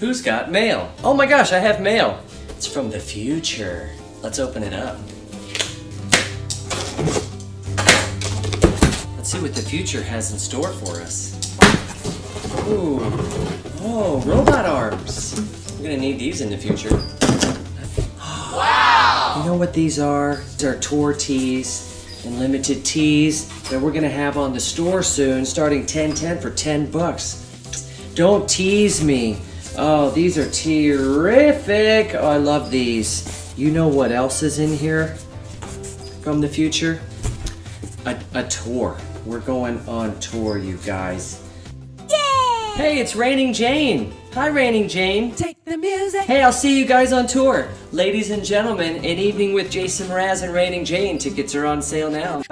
Who's got mail? Oh my gosh, I have mail. It's from the future. Let's open it up. Let's see what the future has in store for us. Ooh. Oh, robot arms. We're gonna need these in the future. Wow! You know what these are? These are tour tees and limited tees that we're gonna have on the store soon, starting 1010 for 10 bucks. Don't tease me. Oh, these are terrific. Oh, I love these. You know what else is in here from the future? A, a tour. We're going on tour, you guys. Yay! Hey, it's Raining Jane. Hi, Raining Jane. Take the music. Hey, I'll see you guys on tour. Ladies and gentlemen, an evening with Jason Mraz and Raining Jane. Tickets are on sale now.